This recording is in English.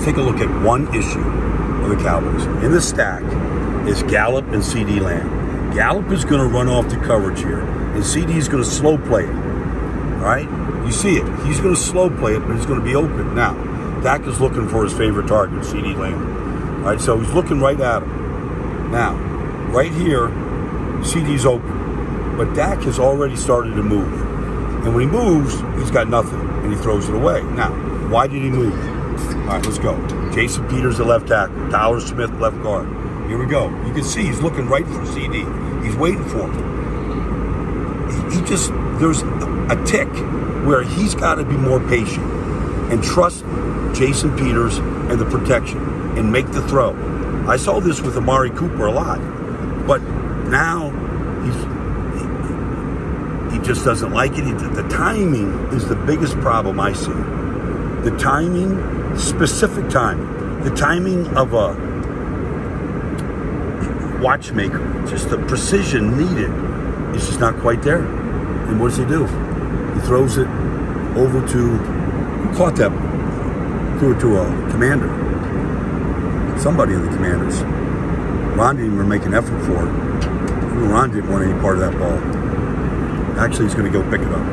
take a look at one issue of the Cowboys. In the stack is Gallup and CeeDee Lamb. Gallup is going to run off the coverage here, and CeeDee is going to slow play it. All right? You see it. He's going to slow play it, but he's going to be open. Now, Dak is looking for his favorite target, CeeDee Lamb. All right, so he's looking right at him. Now, right here, CeeDee's open, but Dak has already started to move. And when he moves, he's got nothing, and he throws it away. Now, why did he move? All right, let's go. Jason Peters, the left tackle. Tyler Smith, left guard. Here we go. You can see he's looking right for CeeDee. He's waiting for him. He, just, there's a tick where he's got to be more patient and trust Jason Peters and the protection and make the throw. I saw this with Amari Cooper a lot, but now he's he, he just doesn't like it. The timing is the biggest problem I see. The timing, specific timing, the timing of a watchmaker, just the precision needed is just not quite there. And what does he do? He throws it over to who caught that? Threw it to a commander. Somebody in the commanders. Ron didn't even make an effort for it. Ron didn't want any part of that ball. Actually, he's going to go pick it up.